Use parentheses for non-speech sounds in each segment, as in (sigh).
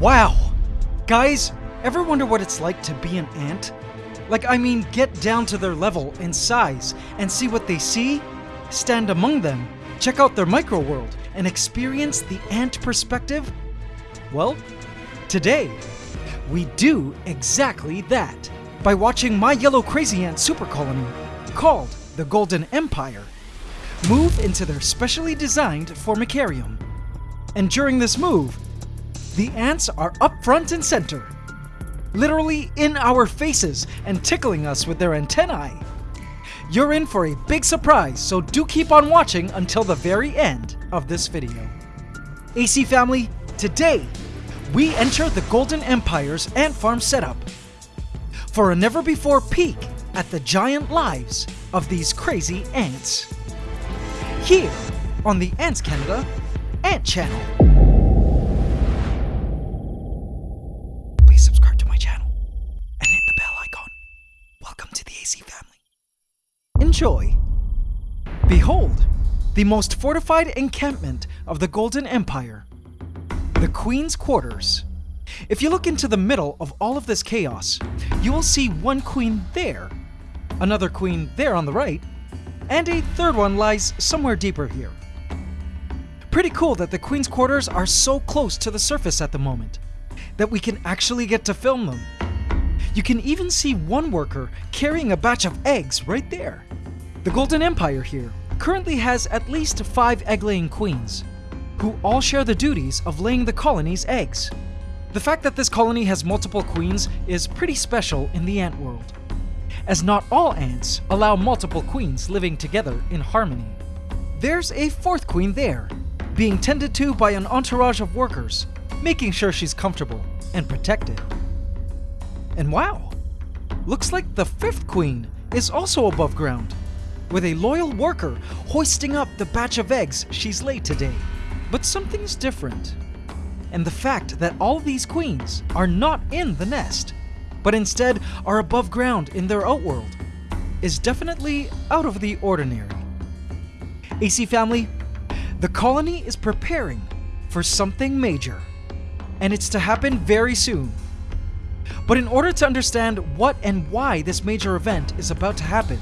Wow! Guys, ever wonder what it's like to be an ant? Like, I mean, get down to their level and size and see what they see, stand among them, check out their micro world, and experience the ant perspective? Well, today, we do exactly that by watching my yellow crazy ant super colony, called the Golden Empire, move into their specially designed formicarium. And during this move, the ants are up front and center, literally in our faces and tickling us with their antennae. You're in for a big surprise, so do keep on watching until the very end of this video. AC family, today we enter the Golden Empire's ant farm setup for a never before peek at the giant lives of these crazy ants. Here on the Ants Canada Ant Channel. Enjoy. Behold, the most fortified encampment of the Golden Empire, the Queen's Quarters. If you look into the middle of all of this chaos, you will see one queen there, another queen there on the right, and a third one lies somewhere deeper here. Pretty cool that the Queen's quarters are so close to the surface at the moment, that we can actually get to film them. You can even see one worker carrying a batch of eggs right there. The Golden Empire here currently has at least five egg-laying queens, who all share the duties of laying the colony's eggs. The fact that this colony has multiple queens is pretty special in the ant world, as not all ants allow multiple queens living together in harmony. There's a fourth queen there, being tended to by an entourage of workers, making sure she's comfortable and protected. And wow, looks like the fifth queen is also above ground, with a loyal worker hoisting up the batch of eggs she's laid today. But something's different. And the fact that all these queens are not in the nest, but instead are above ground in their outworld, is definitely out of the ordinary. AC family, the colony is preparing for something major, and it's to happen very soon. But in order to understand what and why this major event is about to happen,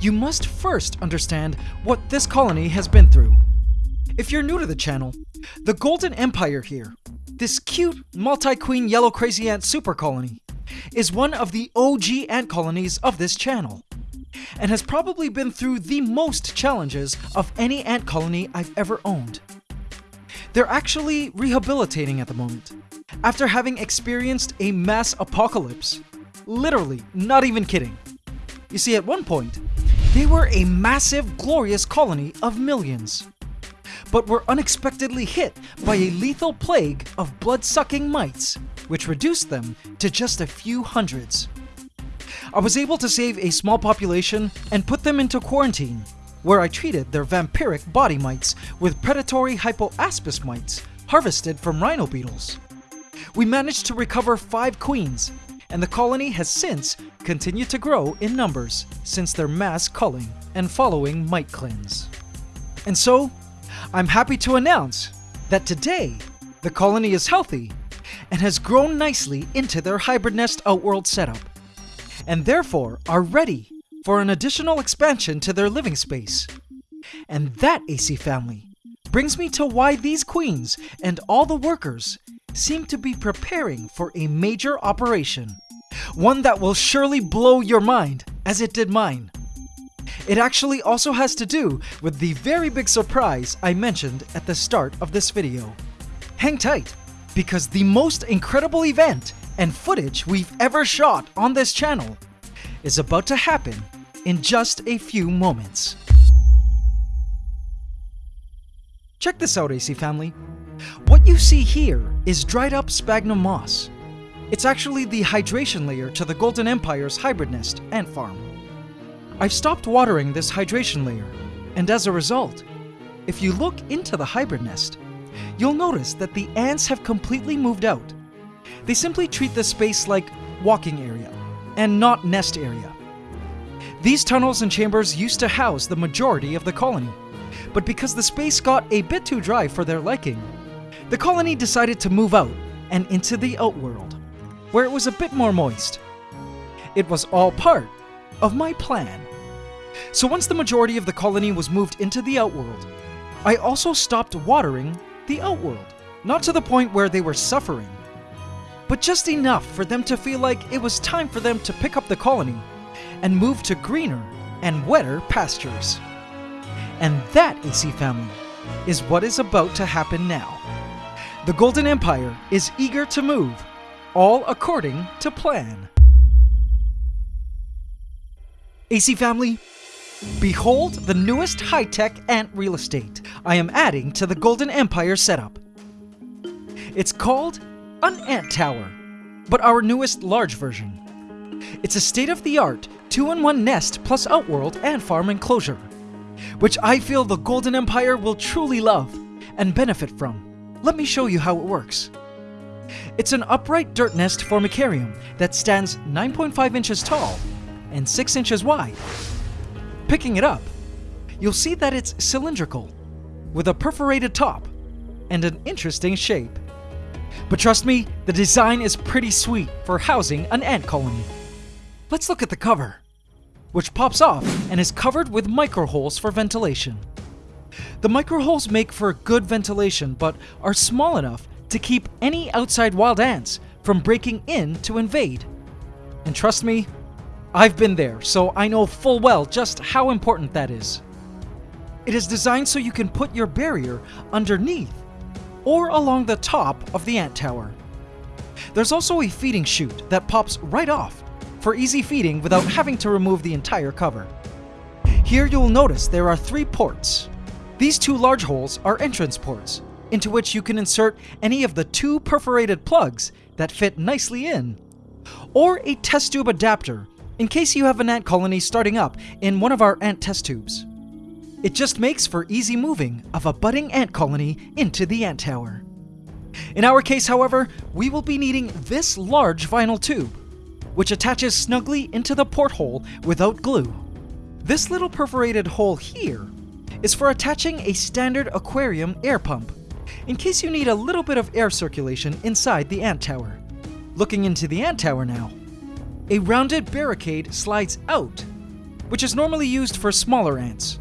you must first understand what this colony has been through. If you're new to the channel, the Golden Empire here, this cute multi-queen yellow crazy ant super colony, is one of the OG ant colonies of this channel, and has probably been through the most challenges of any ant colony I've ever owned. They're actually rehabilitating at the moment, after having experienced a mass apocalypse. Literally, not even kidding. You see, at one point, they were a massive, glorious colony of millions, but were unexpectedly hit by a lethal plague of blood-sucking mites, which reduced them to just a few hundreds. I was able to save a small population and put them into quarantine, where I treated their vampiric body mites with predatory hypoaspis mites harvested from rhino beetles. We managed to recover five queens, and the colony has since continued to grow in numbers since their mass culling and following mite cleanse. And so, I'm happy to announce that today, the colony is healthy and has grown nicely into their hybrid nest outworld setup, and therefore are ready for an additional expansion to their living space. And that, AC family, brings me to why these queens and all the workers seem to be preparing for a major operation. One that will surely blow your mind, as it did mine. It actually also has to do with the very big surprise I mentioned at the start of this video. Hang tight, because the most incredible event and footage we've ever shot on this channel is about to happen in just a few moments. Check this out, AC family. What you see here is dried up sphagnum moss. It's actually the hydration layer to the Golden Empire's hybrid nest ant farm. I've stopped watering this hydration layer, and as a result, if you look into the hybrid nest, you'll notice that the ants have completely moved out. They simply treat this space like walking area, and not nest area. These tunnels and chambers used to house the majority of the colony, but because the space got a bit too dry for their liking, the colony decided to move out and into the outworld, where it was a bit more moist. It was all part of my plan. So once the majority of the colony was moved into the outworld, I also stopped watering the outworld. Not to the point where they were suffering, but just enough for them to feel like it was time for them to pick up the colony and move to greener and wetter pastures. And that, AC family, is what is about to happen now. The Golden Empire is eager to move, all according to plan. AC family, behold the newest high tech ant real estate I am adding to the Golden Empire setup. It's called an ant tower, but our newest large version. It's a state of the art 2 in 1 nest plus outworld and farm enclosure, which I feel the Golden Empire will truly love and benefit from. Let me show you how it works. It's an upright dirt nest formicarium that stands 9.5 inches tall and 6 inches wide. Picking it up, you'll see that it's cylindrical, with a perforated top and an interesting shape. But trust me, the design is pretty sweet for housing an ant colony. Let's look at the cover, which pops off and is covered with micro holes for ventilation. The micro holes make for good ventilation but are small enough to keep any outside wild ants from breaking in to invade. And trust me, I've been there, so I know full well just how important that is. It is designed so you can put your barrier underneath or along the top of the ant tower. There's also a feeding chute that pops right off for easy feeding without having to remove the entire cover. Here you'll notice there are three ports. These two large holes are entrance ports, into which you can insert any of the two perforated plugs that fit nicely in, or a test tube adapter in case you have an ant colony starting up in one of our ant test tubes. It just makes for easy moving of a budding ant colony into the ant tower. In our case, however, we will be needing this large vinyl tube, which attaches snugly into the porthole without glue. This little perforated hole here is for attaching a standard aquarium air pump, in case you need a little bit of air circulation inside the ant tower. Looking into the ant tower now, a rounded barricade slides out, which is normally used for smaller ants.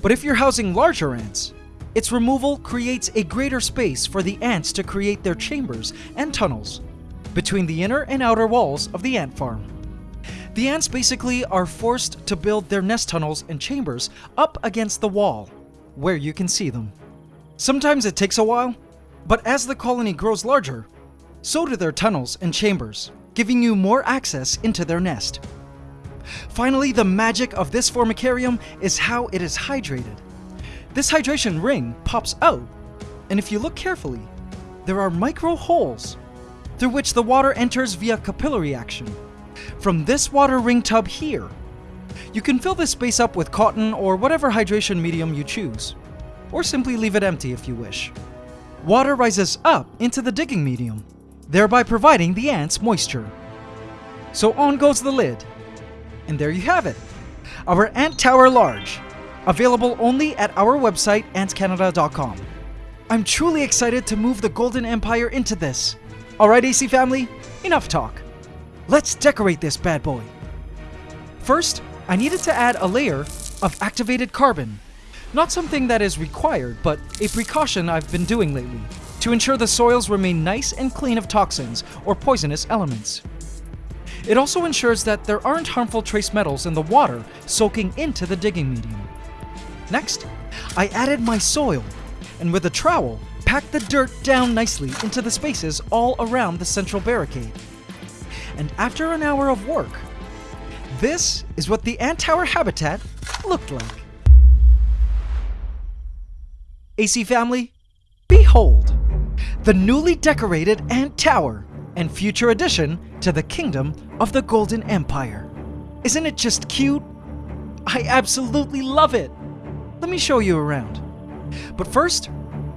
But if you're housing larger ants, its removal creates a greater space for the ants to create their chambers and tunnels between the inner and outer walls of the ant farm. The ants basically are forced to build their nest tunnels and chambers up against the wall, where you can see them. Sometimes it takes a while, but as the colony grows larger, so do their tunnels and chambers, giving you more access into their nest. Finally, the magic of this formicarium is how it is hydrated. This hydration ring pops out, and if you look carefully, there are micro holes through which the water enters via capillary action. From this water ring tub here, you can fill this space up with cotton or whatever hydration medium you choose, or simply leave it empty if you wish. Water rises up into the digging medium, thereby providing the ants moisture. So on goes the lid, and there you have it. Our Ant Tower Large, available only at our website antscanada.com. I'm truly excited to move the Golden Empire into this. Alright AC family, enough talk. Let's decorate this bad boy. First, I needed to add a layer of activated carbon. Not something that is required, but a precaution I've been doing lately to ensure the soils remain nice and clean of toxins or poisonous elements. It also ensures that there aren't harmful trace metals in the water soaking into the digging medium. Next, I added my soil, and with a trowel, packed the dirt down nicely into the spaces all around the central barricade. And after an hour of work, this is what the ant tower habitat looked like. AC family, behold, the newly decorated ant tower and future addition to the kingdom of the Golden Empire. Isn't it just cute? I absolutely love it! Let me show you around. But first,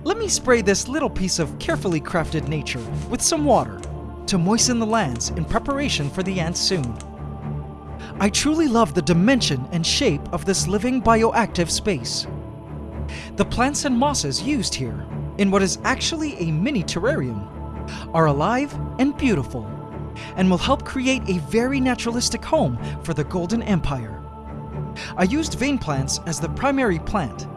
let me spray this little piece of carefully crafted nature with some water to moisten the lands in preparation for the ants soon. I truly love the dimension and shape of this living bioactive space. The plants and mosses used here, in what is actually a mini terrarium, are alive and beautiful, and will help create a very naturalistic home for the Golden Empire. I used vein plants as the primary plant,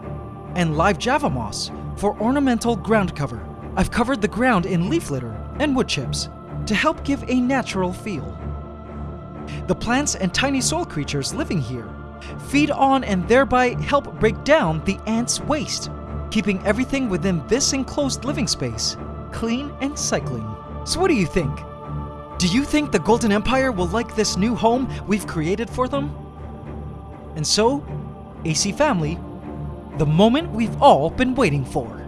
and live java moss for ornamental ground cover. I've covered the ground in leaf litter and wood chips to help give a natural feel. The plants and tiny soil creatures living here feed on and thereby help break down the ants' waste, keeping everything within this enclosed living space clean and cycling. So what do you think? Do you think the Golden Empire will like this new home we've created for them? And so, AC family, the moment we've all been waiting for.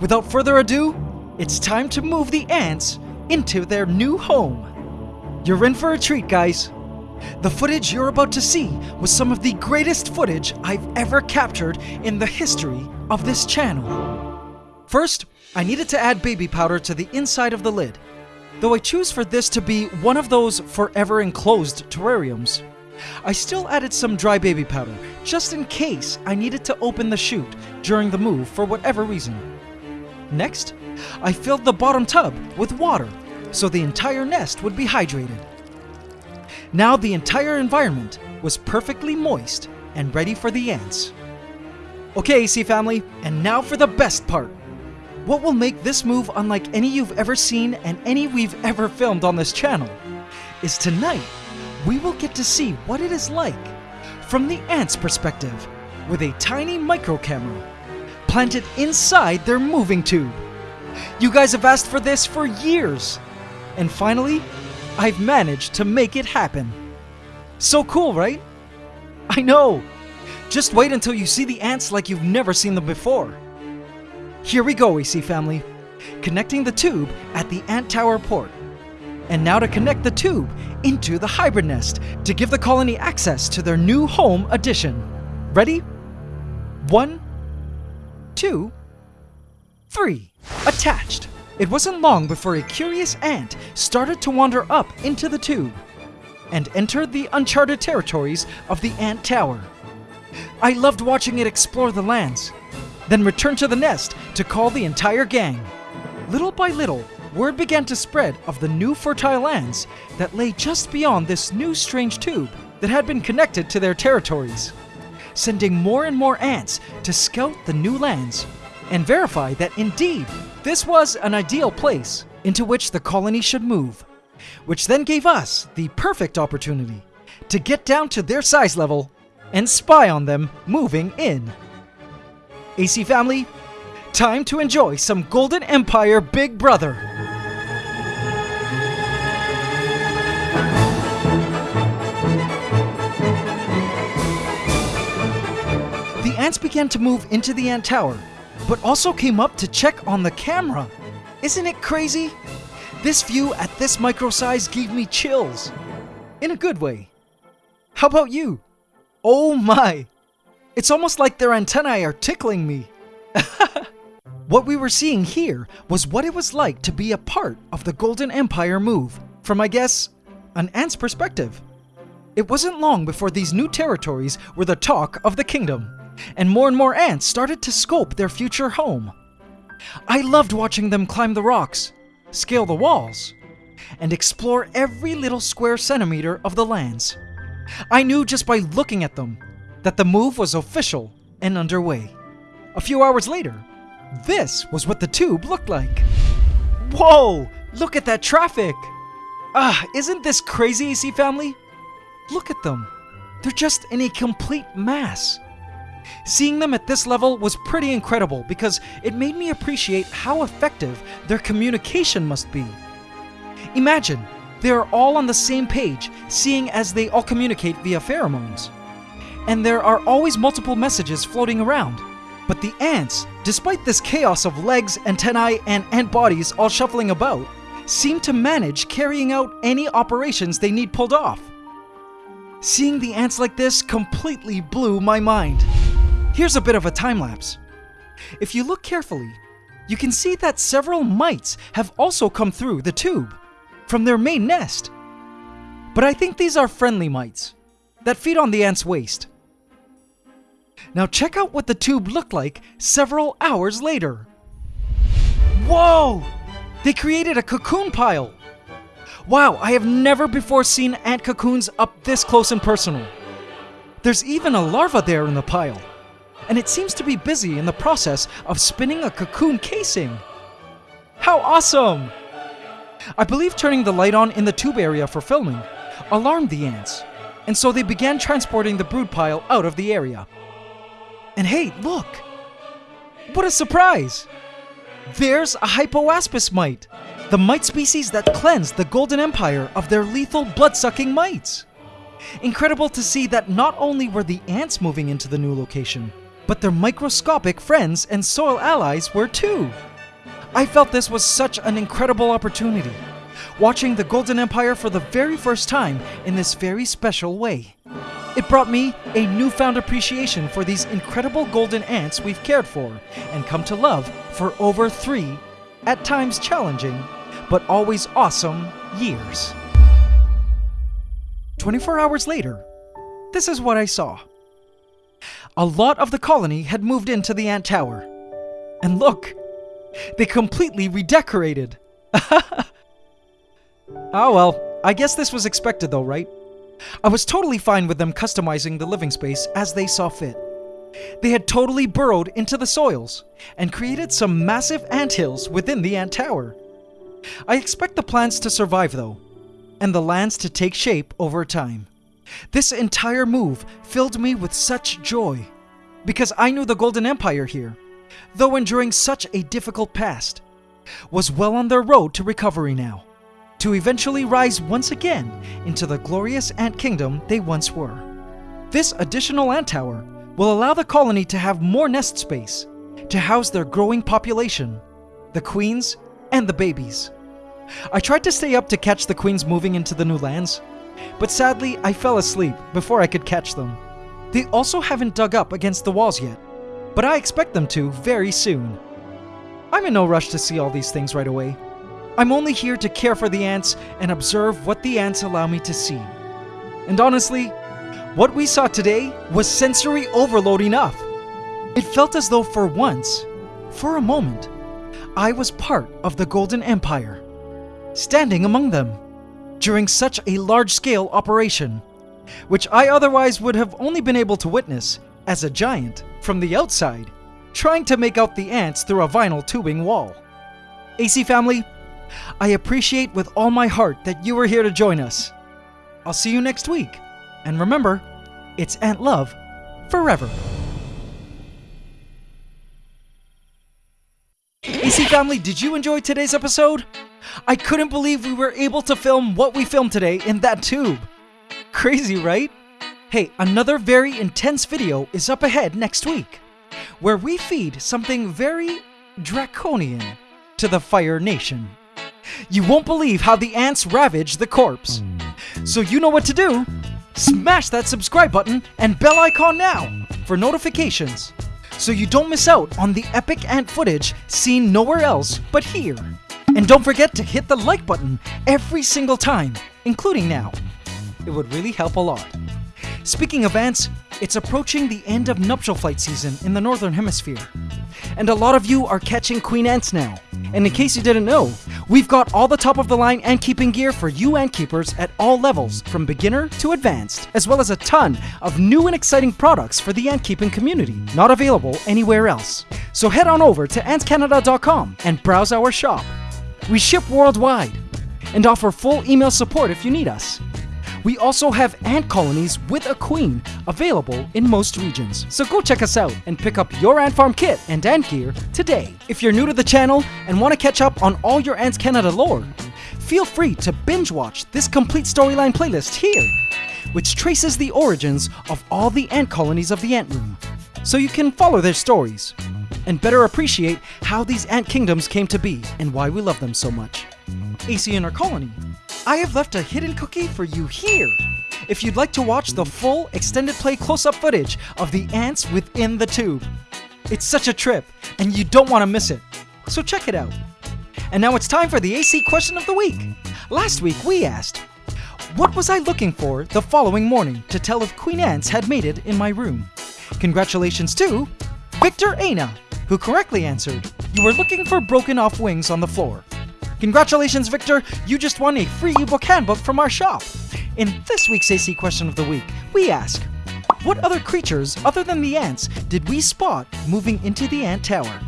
Without further ado, it's time to move the ants into their new home. You're in for a treat, guys. The footage you're about to see was some of the greatest footage I've ever captured in the history of this channel. First, I needed to add baby powder to the inside of the lid, though I choose for this to be one of those forever enclosed terrariums. I still added some dry baby powder, just in case I needed to open the chute during the move for whatever reason. Next, I filled the bottom tub with water so the entire nest would be hydrated. Now the entire environment was perfectly moist and ready for the ants. Okay, AC family, and now for the best part. What will make this move unlike any you've ever seen and any we've ever filmed on this channel is tonight we will get to see what it is like from the ants' perspective with a tiny micro camera planted inside their moving tube. You guys have asked for this for years, and finally, I've managed to make it happen. So cool, right? I know! Just wait until you see the ants like you've never seen them before. Here we go, AC family. Connecting the tube at the ant tower port. And now to connect the tube into the hybrid nest to give the colony access to their new home addition. Ready? One, two, three. Attached. It wasn't long before a curious ant started to wander up into the tube and entered the uncharted territories of the ant tower. I loved watching it explore the lands, then return to the nest to call the entire gang. Little by little, word began to spread of the new fertile lands that lay just beyond this new strange tube that had been connected to their territories, sending more and more ants to scout the new lands and verify that indeed this was an ideal place into which the colony should move, which then gave us the perfect opportunity to get down to their size level and spy on them moving in. AC family, time to enjoy some Golden Empire Big Brother. The ants began to move into the ant tower, but also came up to check on the camera. Isn't it crazy? This view at this micro size gave me chills. In a good way. How about you? Oh my! It's almost like their antennae are tickling me. (laughs) what we were seeing here was what it was like to be a part of the Golden Empire move, from I guess, an ant's perspective. It wasn't long before these new territories were the talk of the kingdom, and more and more ants started to scope their future home. I loved watching them climb the rocks, scale the walls, and explore every little square centimeter of the lands. I knew just by looking at them that the move was official and underway. A few hours later, this was what the tube looked like. Whoa! Look at that traffic! Ah, isn't this crazy, AC family? Look at them. They're just in a complete mass. Seeing them at this level was pretty incredible because it made me appreciate how effective their communication must be. Imagine, they are all on the same page, seeing as they all communicate via pheromones and there are always multiple messages floating around. But the ants, despite this chaos of legs, antennae, and ant bodies all shuffling about, seem to manage carrying out any operations they need pulled off. Seeing the ants like this completely blew my mind. Here's a bit of a time lapse. If you look carefully, you can see that several mites have also come through the tube from their main nest. But I think these are friendly mites that feed on the ant's waste. Now check out what the tube looked like several hours later. Whoa! They created a cocoon pile! Wow, I have never before seen ant cocoons up this close and personal. There's even a larva there in the pile, and it seems to be busy in the process of spinning a cocoon casing. How awesome! I believe turning the light on in the tube area for filming alarmed the ants, and so they began transporting the brood pile out of the area. And hey, look! What a surprise! There's a Hypoaspis mite, the mite species that cleansed the Golden Empire of their lethal blood-sucking mites. Incredible to see that not only were the ants moving into the new location, but their microscopic friends and soil allies were too. I felt this was such an incredible opportunity, watching the Golden Empire for the very first time in this very special way. It brought me a newfound appreciation for these incredible golden ants we've cared for and come to love for over three, at times challenging, but always awesome years. 24 hours later, this is what I saw. A lot of the colony had moved into the ant tower. And look, they completely redecorated. oh (laughs) well, I guess this was expected though, right? I was totally fine with them customizing the living space as they saw fit. They had totally burrowed into the soils and created some massive ant hills within the ant tower. I expect the plants to survive though, and the lands to take shape over time. This entire move filled me with such joy because I knew the Golden Empire here, though enduring such a difficult past, was well on their road to recovery now, to eventually rise once again into the glorious ant kingdom they once were. This additional ant tower will allow the colony to have more nest space to house their growing population, the queens and the babies. I tried to stay up to catch the queens moving into the new lands, but sadly I fell asleep before I could catch them. They also haven't dug up against the walls yet, but I expect them to very soon. I'm in no rush to see all these things right away. I'm only here to care for the ants and observe what the ants allow me to see. And honestly, what we saw today was sensory overload enough. It felt as though for once, for a moment, I was part of the Golden Empire, standing among them during such a large-scale operation, which I otherwise would have only been able to witness as a giant from the outside, trying to make out the ants through a vinyl tubing wall. AC family, I appreciate with all my heart that you were here to join us. I'll see you next week. And remember, it's Ant Love forever. AC family, did you enjoy today's episode? I couldn't believe we were able to film what we filmed today in that tube. Crazy, right? Hey, another very intense video is up ahead next week, where we feed something very draconian to the Fire Nation. You won't believe how the ants ravage the corpse. So you know what to do. Smash that subscribe button and bell icon now for notifications so you don't miss out on the epic ant footage seen nowhere else but here. And don't forget to hit the like button every single time, including now. It would really help a lot. Speaking of ants, it's approaching the end of nuptial flight season in the Northern Hemisphere. And a lot of you are catching queen ants now. And in case you didn't know, we've got all the top of the line ant keeping gear for you ant keepers at all levels, from beginner to advanced, as well as a ton of new and exciting products for the ant keeping community, not available anywhere else. So head on over to antscanada.com and browse our shop. We ship worldwide and offer full email support if you need us. We also have ant colonies with a queen available in most regions. So go check us out and pick up your ant farm kit and ant gear today. If you're new to the channel and want to catch up on all your Ants Canada lore, feel free to binge watch this complete storyline playlist here, which traces the origins of all the ant colonies of the Ant Room, so you can follow their stories and better appreciate how these ant kingdoms came to be and why we love them so much. AC Inner Colony I have left a hidden cookie for you here. If you'd like to watch the full extended play close-up footage of the ants within the tube. It's such a trip, and you don't want to miss it. So check it out. And now it's time for the AC question of the week. Last week we asked, what was I looking for the following morning to tell if Queen Ants had made it in my room? Congratulations to Victor Aina, who correctly answered, you were looking for broken off wings on the floor. Congratulations, Victor! You just won a free ebook handbook from our shop. In this week's AC question of the week, we ask What other creatures, other than the ants, did we spot moving into the ant tower?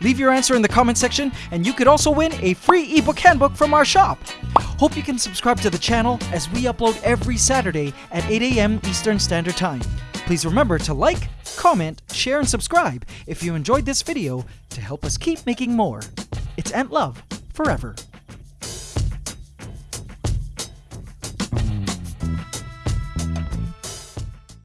Leave your answer in the comment section, and you could also win a free ebook handbook from our shop. Hope you can subscribe to the channel as we upload every Saturday at 8 a.m. Eastern Standard Time. Please remember to like, comment, share, and subscribe if you enjoyed this video to help us keep making more. It's Ant Love forever.